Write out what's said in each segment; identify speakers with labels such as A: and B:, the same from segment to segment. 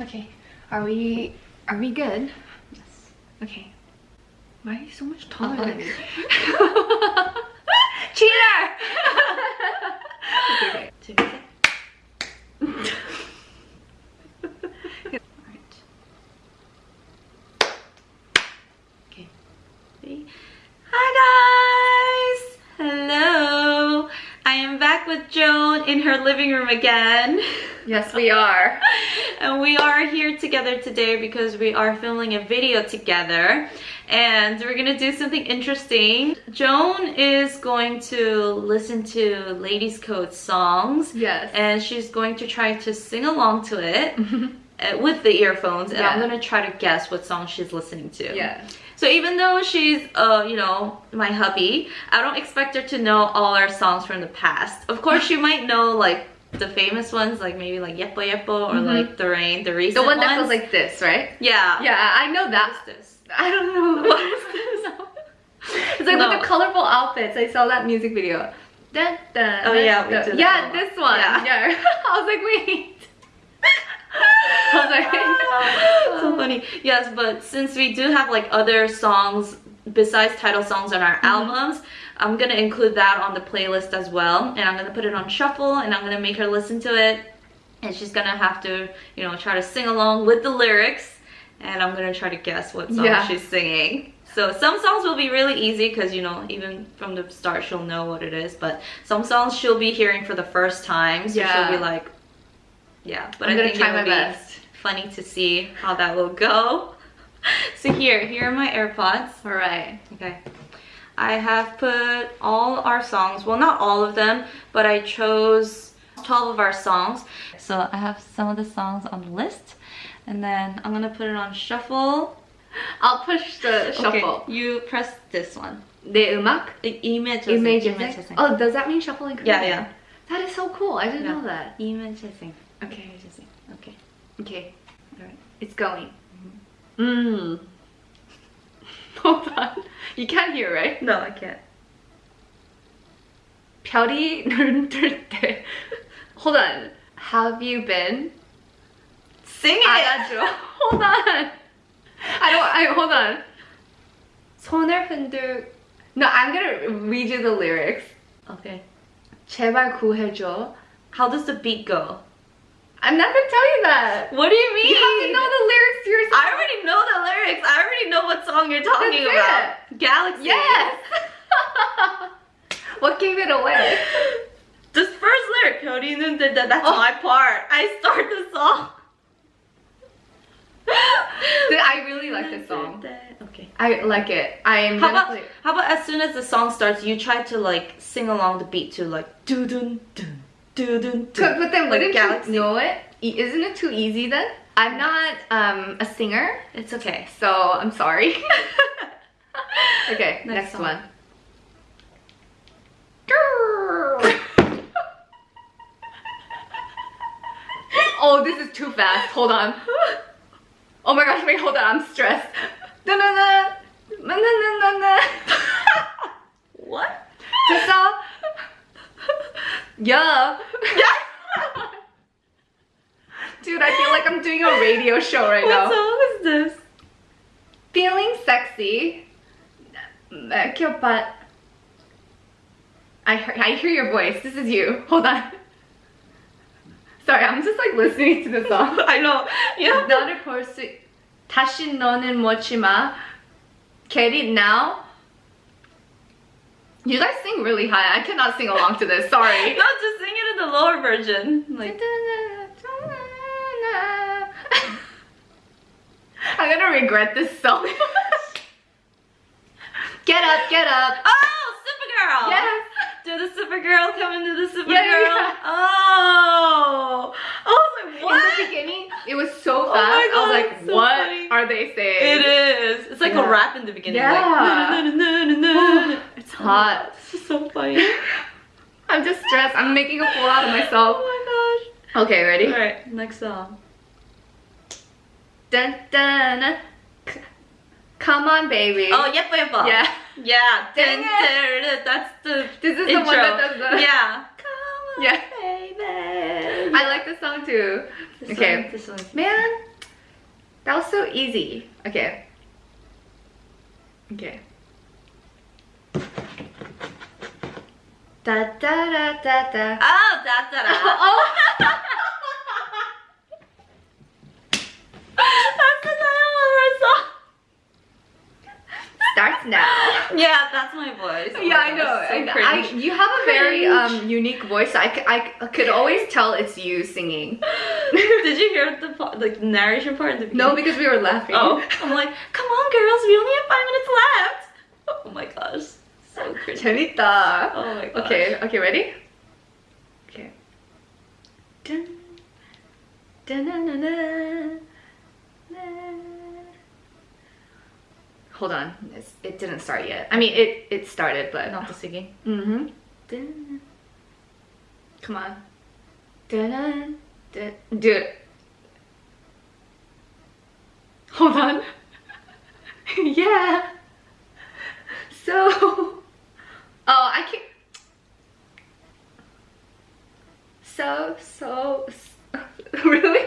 A: Okay. Are we are we good?
B: Yes.
A: Okay. Why are you so much taller than me? Cheater! okay,
B: three.
A: Alright.
B: Okay. Three. Hi guys! Hello! I am back with Joan in her living room again.
A: Yes, we are.
B: and we are here together today because we are filming a video together and we're gonna do something interesting. Joan is going to listen to Ladies Code songs
A: Yes.
B: and she's going to try to sing along to it uh, with the earphones and I'm gonna try to guess what song she's listening to.
A: yeah.
B: So even though she's, uh, you know, my hubby, I don't expect her to know all our songs from the past. Of course, she might know like the famous ones, like maybe like Yepo Yepo or
A: Mhm.
B: like The Rain, the recent The
A: one that
B: ones.
A: goes like this, right?
B: yeah.
A: Yeah, I know
B: What
A: that.
B: is this?
A: I don't know.
B: What is this?
A: It's like
B: No.
A: with the colorful outfits. I saw that music video. Dun, dun,
B: Oh, yeah, we did
A: Yeah, this one.
B: Yeah.
A: Yeah. I was like, wait. I was like,
B: so funny. Yes, but since we do have like other songs besides title songs on our
A: Mm-hmm.
B: albums, I'm gonna include that on the playlist as well. And I'm gonna put it on shuffle and I'm gonna make her listen to it. And she's gonna have to, you know, try to sing along with the lyrics. And I'm gonna try to guess what song
A: Yeah.
B: she's singing. So some songs will be really easy because you know even from the start she'll know what it is. But some songs she'll be hearing for the first time, so
A: Yeah.
B: she'll be like, yeah. But
A: I'm
B: I
A: gonna
B: think
A: try
B: it'll
A: my
B: be
A: best.
B: funny to see how that will go. So here, here are my AirPods.
A: all right.
B: Okay. I have put all our songs, well not all of them, but I chose 12 of our songs. So I have some of the songs on the list and then I'm gonna put it on shuffle.
A: I'll push the shuffle.
B: Okay, you press this one.
A: 내 음악?
B: 이- 이메 재생,
A: Image
B: 이메
A: 재생?
B: 재생.
A: Oh, does that mean shuffling?
B: Yeah, yeah.
A: That is so cool. I didn't
B: Yeah.
A: know that.
B: 이메 재생.
A: Okay.
B: 이메 재생. Okay.
A: Okay.
B: Alright.
A: It's going. Mmm. Hold on. You can't hear, right?
B: No, I can't.
A: 별이 눈뜰 때. Hold on. Have you been?
B: Sing it!
A: 알아줘. Hold on. I don't. I hold on. 손을 흔들. No, I'm gonna read you the lyrics.
B: Okay.
A: 제발 구해줘.
B: How does the beat go?
A: I'm not gonna tell you that.
B: What do you mean?
A: You have to know the lyrics to
B: I already know the lyrics. I already know what song you're talking about. It. Galaxy.
A: Yes. what gave it away?
B: This first lyric, that's
A: oh.
B: my part. I start the song.
A: I really like this song.
B: Okay.
A: I like it. I'm
B: how about, how about as soon as the song starts, you try to like sing along the beat to like doo doo doo doo doo.
A: doo. But then
B: like,
A: wouldn't
B: like,
A: you know it? Isn't it too easy then? I'm not um, a singer,
B: It's okay.
A: so I'm sorry. okay,
B: Next
A: next,
B: song.
A: one. oh, this is too fast. Hold on. Oh my gosh, wait, hold on. I'm stressed. Na na na. Na na na.
B: What?
A: 됐어? Yeah. Dude, I feel like I'm doing a radio show right
B: What
A: now.
B: song is this?
A: Feeling sexy. Make butt. I hear, I hear your voice. This is you. Hold on. Sorry, I'm just like listening to the song.
B: I know. Yeah.
A: 너를 볼 수. 다시 너는 묻지 마. Get it now. You guys sing really high. I cannot sing along to this. Sorry.
B: No, just sing it in the lower version. Like
A: I'm gonna regret this song. get up, get up.
B: Oh, Supergirl!
A: Yes.
B: Do the Supergirl come into the Supergirl?
A: Yeah, yeah.
B: Oh! I was like, what?
A: In the beginning, it was so fast.
B: Oh my
A: I was
B: God,
A: like,
B: it's so
A: what
B: funny.
A: are they saying?
B: It is. It's like
A: Yeah.
B: a rap in the beginning.
A: Yeah.
B: Like, na, na, na.
A: It's hot.
B: This is so funny.
A: I'm just stressed. I'm making a fool out of myself.
B: Oh
A: Okay, ready?
B: Alright, next song.
A: Dun, dun, Come on, baby.
B: Oh, yepa yepa.
A: yeah.
B: Yeah. Dun, dun, dun, That's the
A: This is
B: intro.
A: the one that does the.
B: Yeah. Come on,
A: Yeah.
B: baby.
A: I like this song too.
B: This
A: okay.
B: one- this one's
A: Man, that was so easy. Okay. Okay. Da da da da da.
B: Oh, da da da.
A: oh.
B: That's the title of our song.
A: Starts now.
B: yeah, that's my voice.
A: yeah, I know.
B: So
A: I,
B: I,
A: you have a very um, unique voice. I, I could always tell it's you singing.
B: Did you hear the like narration part? The
A: no, because we were laughing.
B: Oh, I'm like, come on, girls, we only have five minutes left. Oh my gosh, so
A: cringy. Chenita.
B: Oh my gosh.
A: Okay, okay, ready? Okay. Dun, dun, dun, dun, dun, dun. Hold on, it's, it didn't start yet. I mean, it it started, but
B: Not the singing.
A: Mm-hmm. Dun. Come on. Dun, dun, dun. Do it. Hold on. yeah. So. Oh, I can't. So, so. really?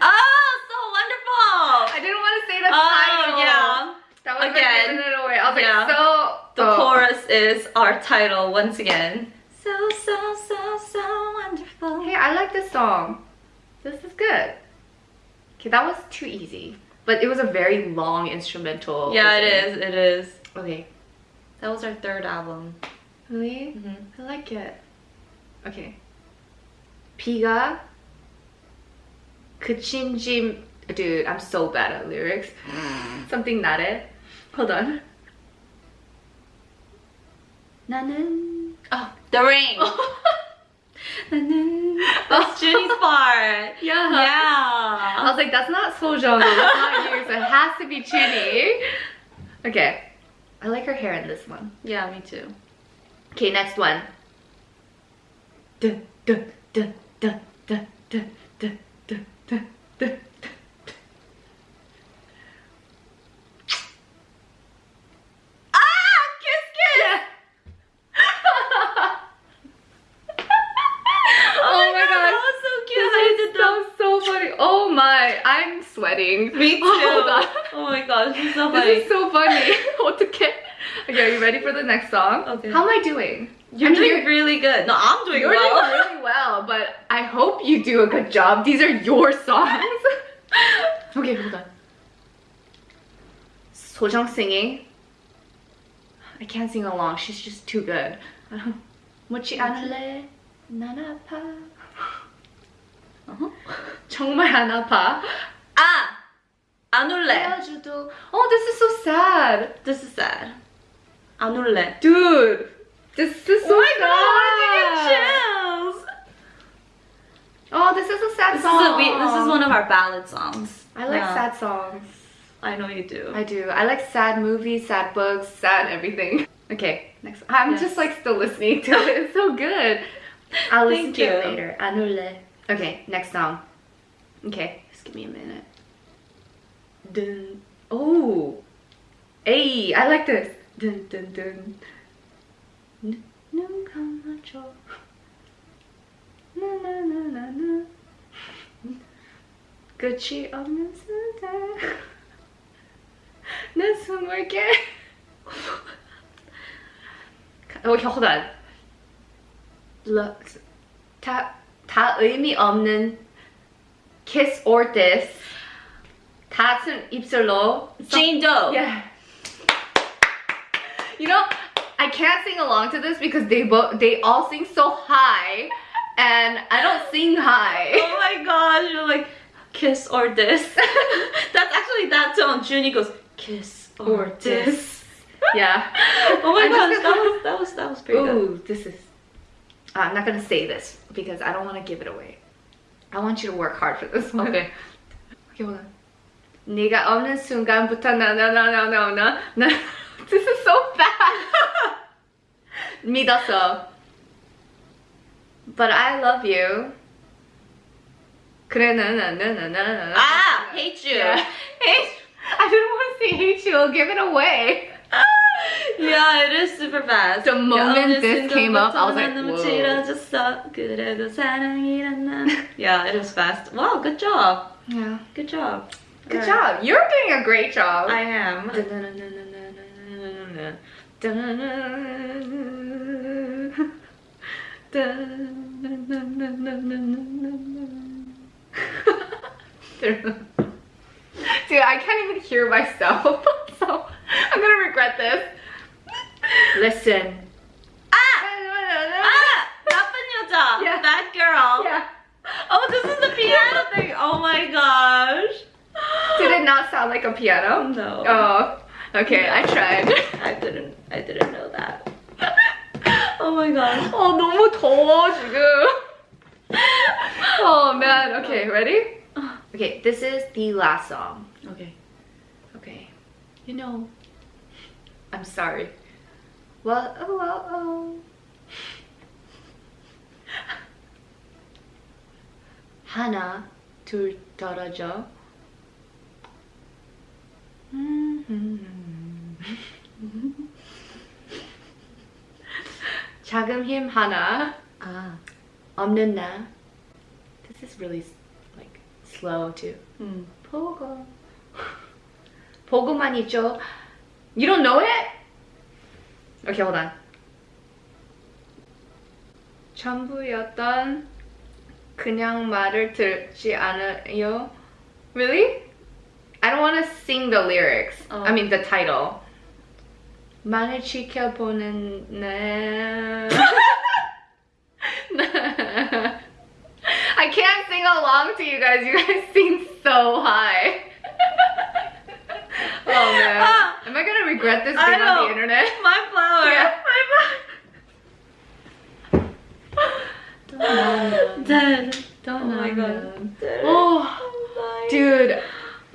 B: Oh, so wonderful.
A: I didn't want to say the
B: Oh
A: title.
B: yeah.
A: That was
B: Again.
A: Again. it away. I was
B: Yeah.
A: like, so.
B: The
A: oh.
B: chorus is our title once again. So, so, so, so wonderful.
A: Hey, I like this song. This is good. Okay, that was too easy. But it was a very long instrumental.
B: Yeah, it is. It is.
A: Okay.
B: That was our third album.
A: Really?
B: Mm -hmm.
A: I like it. Okay. Piga. Kuchinjim. Dude, I'm so bad at lyrics. Something not it. Hold on. 나는
B: oh the ring. 나는 that's Jenny's part.
A: Yeah.
B: Yeah.
A: I was like that's not Sojung that's not you. So it has to be Jenny. Okay. I like her hair in this one.
B: Yeah me too.
A: Okay next one. Dun, dun, dun, dun, dun, dun, dun, dun, dun. sweating.
B: Me too.
A: Hold on.
B: Oh my gosh, this is so
A: This
B: funny.
A: is so funny. 어떡해? Okay, are you ready for the next song?
B: Okay.
A: How am I doing?
B: You're
A: I'm
B: doing really good. No, I'm doing
A: You're
B: well.
A: doing really well, but I hope you do a good job. These are your songs. okay, hold on. Sojong singing. I can't sing along. She's just too good. 뭐지 않을래? 난 아파.
B: Uh-huh.
A: 정말 안 아파.
B: Ah, 안 울래.
A: 헤어져도. Oh, this is so sad.
B: This is sad. 안 울래.
A: Dude, this is so
B: oh my
A: sad.
B: god, why did you get chills?
A: Oh, this is a sad
B: This is
A: song.
B: a we, this is one of our ballad songs.
A: I like
B: Yeah.
A: sad songs.
B: I know you do.
A: I do. I like sad movies, sad books, sad everything. Okay, next. I'm
B: Yes.
A: just like still listening to it. It's so good. I'll listen
B: Thank
A: to it
B: you.
A: later. 안울래. Okay, next song. Okay, just give me a minute. dun. Oh, hey, I like this. Dun dun dun. Nunca macho. Na na na na na. Gucci on the center. This one working. Oh, hold on. 다, ta, 의미 없는 kiss or this 가슴 입술로
B: Doe.
A: Yeah. You know, I can't sing along to this because they both they all sing so high and I don't sing high.
B: Oh my gosh, you're like kiss or this. That's actually that tone. Zuny goes kiss or, this.
A: Yeah.
B: oh my gosh, that was that was that was pretty
A: Ooh, good. this is I'm not gonna say this because I don't wanna give it away. I want you to work hard for this one.
B: Okay.
A: Okay, hold on. 네가 없는 순간부터 나나나나나나 나. This is so bad. 믿었어. But I love you. 그래 나나나나나나.
B: Ah, hate you.
A: Yeah.
B: Hate.
A: I didn't want to say hate you. I'll give it away.
B: Yeah, it is super fast.
A: The moment this came up, I was like,
B: 너무
A: whoa.
B: 길어졌어. 그래도 사랑이란 난. Yeah, it is fast. Wow, good job.
A: Yeah.
B: Good job.
A: Good job. You're doing a great job.
B: I am.
A: Dude, I can't even hear myself, so I'm gonna regret this. Listen.
B: Ah! ah! That girl.
A: Yeah.
B: Oh, this is the piano thing. Oh my gosh
A: Did it not sound like a piano?
B: No.
A: Oh. Okay, I tried.
B: I didn't. I didn't know that. Oh my gosh.
A: 어 너무 더워 지금. Oh man. Okay, ready? Okay, this is the last song.
B: Okay.
A: Okay. You know, I'm sorry. Well, oh, well, oh. 하나, 둘 떨어져. 작은 힘 하나,
B: Ah.
A: 없는 나. This is really like slow too.
B: Hmm.
A: 보고 보고만 있죠. You don't know it? Okay, hold on. 전부였던 그냥 말을 듣지 않아요. Really? I don't want to sing the lyrics.
B: Oh.
A: I mean the title. 만을 지켜보는 내. I can't sing along to you guys. You guys sing so high. oh man.
B: Ah.
A: Am I gonna regret this
B: I
A: being on
B: know.
A: the internet?
B: My flower.
A: Yeah.
B: My flower. Dead.
A: Don't
B: Oh my
A: know.
B: god. Dead.
A: Oh,
B: Oh my-
A: dude.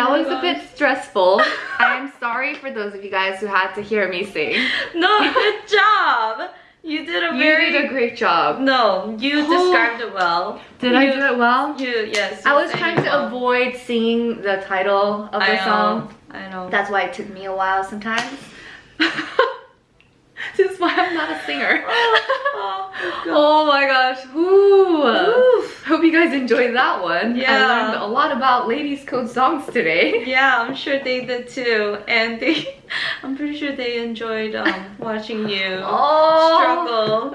A: That
B: Oh
A: was a bit stressful. I am sorry for those of you guys who had to hear me sing.
B: No, good job. You did a
A: You
B: very
A: did a great job.
B: No, you
A: Oh.
B: described it well.
A: Did I do it well?
B: You yes.
A: I was trying to
B: well.
A: avoid singing the title of the
B: I
A: song.
B: know. I know.
A: That's why it took me a while sometimes. this is why I'm not a singer.
B: oh,
A: oh my gosh. Ooh.
B: Oof
A: hope you guys enjoyed that one.
B: Yeah.
A: I learned a lot about ladies' code songs today.
B: Yeah, I'm sure they did too. And they, I'm pretty sure they enjoyed um, watching you
A: oh.
B: struggle.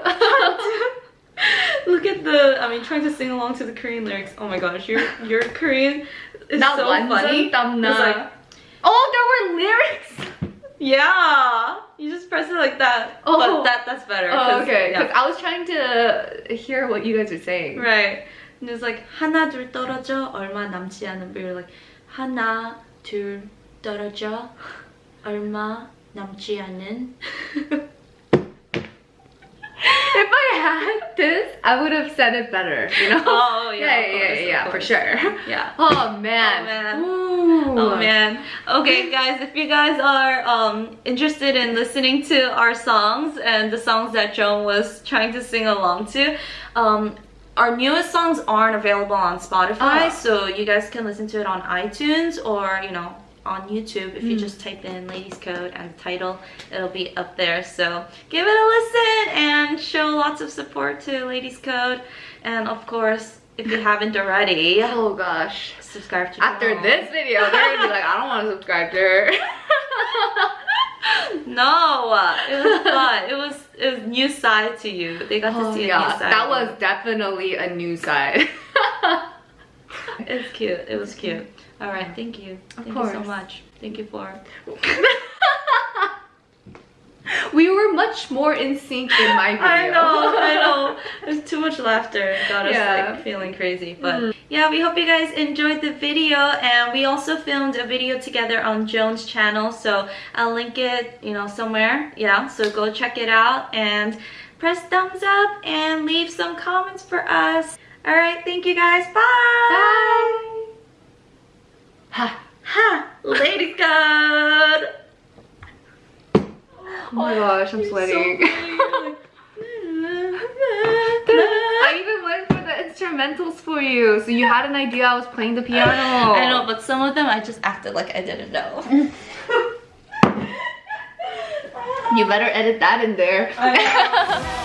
B: Look at the, I mean, trying to sing along to the Korean lyrics. Oh my gosh, your, your Korean is
A: Not
B: so funny. Like,
A: oh, there were lyrics?
B: Yeah, you just press it like that.
A: Oh,
B: but that that's better.
A: Oh, okay. Because yeah. I was trying to hear what you guys were saying.
B: Right. And it's like 하나 둘 떨어져 얼마 남지 않은 but you're like 하나 둘 떨어져 얼마 남지 않은
A: If I had this, I would have said it better. You know?
B: Oh, yeah,
A: yeah,
B: of
A: yeah,
B: course,
A: yeah,
B: of
A: for
B: course.
A: sure.
B: Yeah.
A: Oh man.
B: man.
A: Ooh.
B: Oh man. Okay guys, if you guys are um, interested in listening to our songs and the songs that Joan was trying to sing along to, um, our newest songs aren't available on Spotify,
A: Oh.
B: so you guys can listen to it on iTunes or, you know, on YouTube. If you
A: Mm.
B: just type in Ladies Code and the title, it'll be up there. So give it a listen and show lots of support to Ladies Code. And of course, if you haven't already,
A: Oh gosh.
B: subscribe to
A: After this video, they're gonna be like, I don't want to subscribe to her.
B: No, uh, it was fun. It was it was new side to you. They got to
A: oh
B: see a new side.
A: that was definitely a new side.
B: It's cute. It was cute. All right, thank you.
A: Of
B: thank you so much. Thank you for.
A: we were much more in sync in my video.
B: I know, I know. Much laughter. Got us
A: Yeah.
B: like feeling crazy. But
A: Mm.
B: yeah, we hope you guys enjoyed the video. And we also filmed a video together on Joan's channel. So I'll link it, you know, somewhere. Yeah, so go check it out and press thumbs up and leave some comments for us. All right, thank you guys. Bye.
A: Bye. Ha.
B: Ha! Lady code.
A: Oh my gosh, I'm sweating. I even went for the instrumentals for you, so you had an idea I was playing the piano.
B: I know, but some of them I just acted like I didn't know.
A: You better edit that in there.